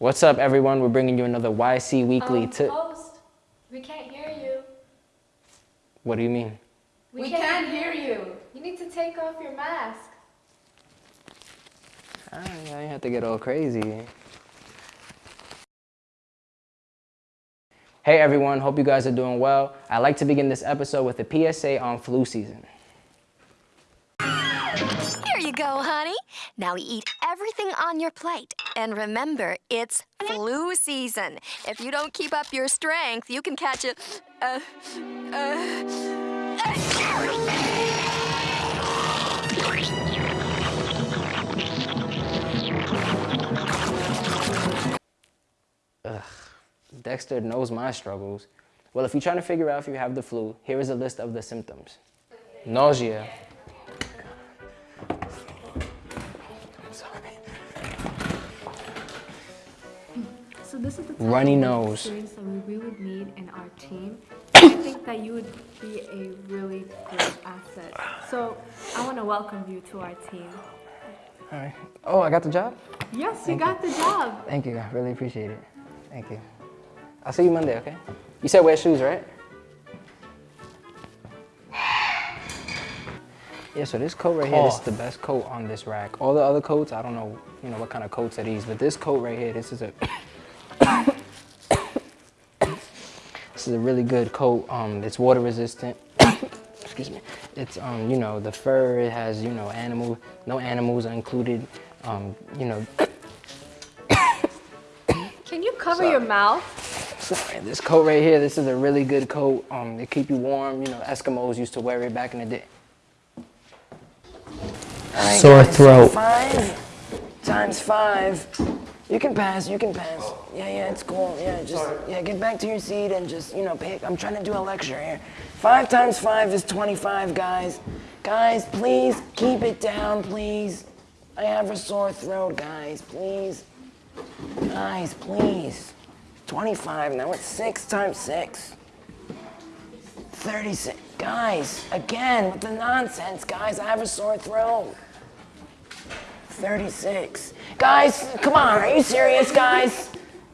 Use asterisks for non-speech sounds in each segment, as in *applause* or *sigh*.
What's up, everyone? We're bringing you another YC Weekly. Um, to host, we can't hear you. what do you mean? We, We can't, can't hear you. You need to take off your mask. I I have to get all crazy. Hey everyone, hope you guys are doing well. I'd like to begin this episode with a PSA on flu season. Here you go, honey. Now eat everything on your plate. And remember, it's flu season. If you don't keep up your strength, you can catch it. Uh, Dexter knows my struggles. Well, if you're trying to figure out if you have the flu, here is a list of the symptoms. Nausea. Runny of nose. experience that we would need in our team. *coughs* I think that you would be a really great asset. So I want to welcome you to our team. All right. Oh, I got the job? Yes, you got the job. Thank you. I really appreciate it. Thank you. I'll see you Monday, okay? You said wear shoes, right? *sighs* Yeah, so this coat right here, this is oh. the best coat on this rack. All the other coats, I don't know, you know, what kind of coats are these, but this coat right here, this is a *coughs* This is a really good coat. Um, it's water resistant. *coughs* Excuse me. It's um, you know, the fur. It has you know, animal. No animals are included. Um, you know, *coughs* Can you cover your mouth? Sorry, this coat right here, this is a really good coat. Um, they keep you warm. You know, Eskimos used to wear it back in the day. Sore throat. Five times five. You can pass, you can pass. Yeah, yeah, it's cool. Yeah, just, yeah, get back to your seat and just, you know, pick. I'm trying to do a lecture here. Five times five is 25, guys. Guys, please keep it down, please. I have a sore throat, guys, please. Guys, please. 25, now it's six times six. 36. Guys, again, with the nonsense, guys, I have a sore throat. 36. Guys, come on, are you serious, guys?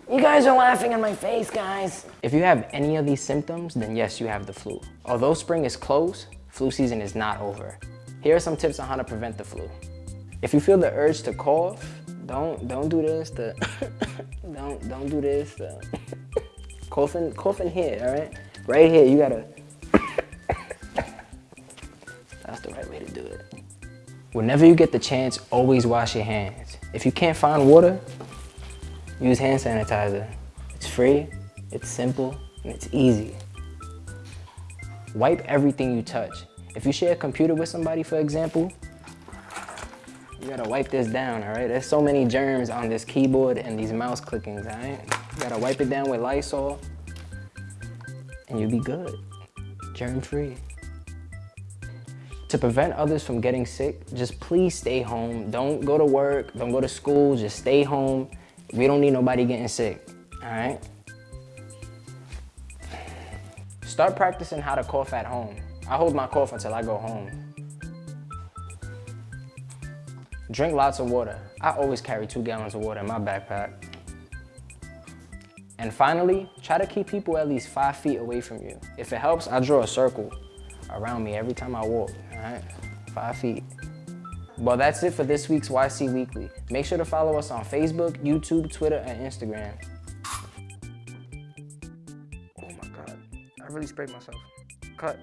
You guys are laughing in my face, guys. If you have any of these symptoms, then yes, you have the flu. Although spring is close, flu season is not over. Here are some tips on how to prevent the flu. If you feel the urge to cough, don't don't do this. *laughs* Don't don't do this. *laughs* Coughing coughing here, all right? Right here, you gotta. *laughs* That's the right way to do it. Whenever you get the chance, always wash your hands. If you can't find water, use hand sanitizer. It's free, it's simple, and it's easy. Wipe everything you touch. If you share a computer with somebody, for example, you gotta wipe this down, all right? There's so many germs on this keyboard and these mouse clickings, all right? You gotta wipe it down with Lysol, and you'll be good. Germ free. To prevent others from getting sick, just please stay home. Don't go to work, don't go to school, just stay home. We don't need nobody getting sick, all right? Start practicing how to cough at home. I hold my cough until I go home. Drink lots of water. I always carry two gallons of water in my backpack. And finally, try to keep people at least five feet away from you. If it helps, I draw a circle around me every time I walk, all right? Five feet. Well, that's it for this week's YC Weekly. Make sure to follow us on Facebook, YouTube, Twitter, and Instagram. Oh my God, I really sprayed myself. Cut.